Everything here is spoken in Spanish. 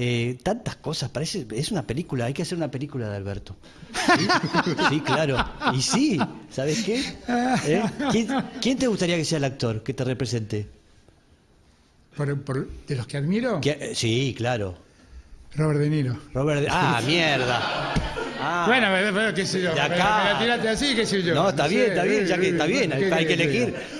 Eh, tantas cosas, parece, es una película, hay que hacer una película de Alberto. Sí, claro. Y sí, ¿sabes qué? ¿Eh? ¿Quién, te gustaría que sea el actor que te represente? De los que admiro, eh, Sí, claro. Robert De Niro. Robert. De- Ah, mierda. Ah. Bueno, pero, qué sé yo. De acá. La tiraste así, qué sé yo. No, está bien, está bien, ya que está bien, hay, que elegir.